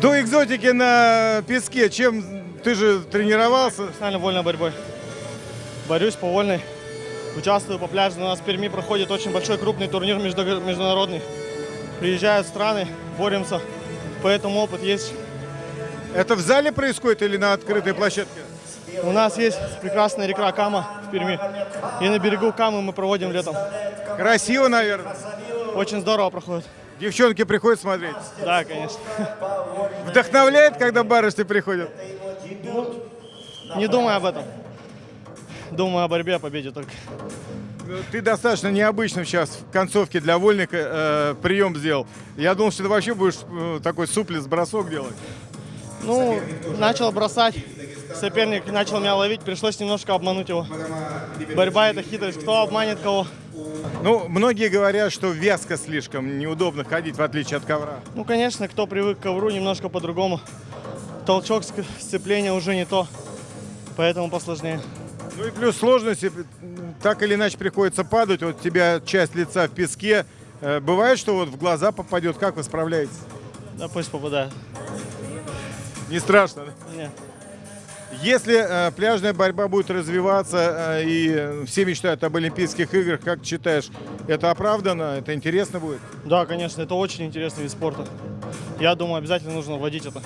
До экзотики на песке, чем ты же тренировался? Профессионально вольной борьбой. Борюсь по вольной. Участвую по пляжу. У нас в Перми проходит очень большой крупный турнир между- международный. Приезжают страны, боремся. Поэтому опыт есть. Это в зале происходит или на открытой площадке? У нас есть прекрасная река Кама в Перми. И на берегу Камы мы проводим летом. Красиво, наверное. Очень здорово проходит. Девчонки приходят смотреть. Да, конечно. Вдохновляет, когда барышни приходят? Не думай об этом. Думаю о борьбе, о победе только. Ну, Ты достаточно необычным сейчас в концовке для вольника э, прием сделал. Я думал, что ты вообще будешь э, такой суплес-бросок делать. Ну, начал бросать. Соперник начал меня ловить, пришлось немножко обмануть его. Борьба это хитрость. Кто обманет кого? Ну, многие говорят, что вязко слишком, неудобно ходить, в отличие от ковра. Ну, конечно, кто привык к ковру, немножко по-другому. Толчок, сцепление уже не то, поэтому посложнее. Ну и плюс сложности, так или иначе приходится падать. Вот у тебя часть лица в песке. Э, Бывает, что вот в глаза попадет. Как вы справляетесь? Да пусть попадает. Не страшно, да? Не. Если э, пляжная борьба будет развиваться, э, и все мечтают об Олимпийских играх, как считаешь, это оправдано, это интересно будет? Да, конечно, это очень интересный вид спорта. Я думаю, обязательно нужно вводить это.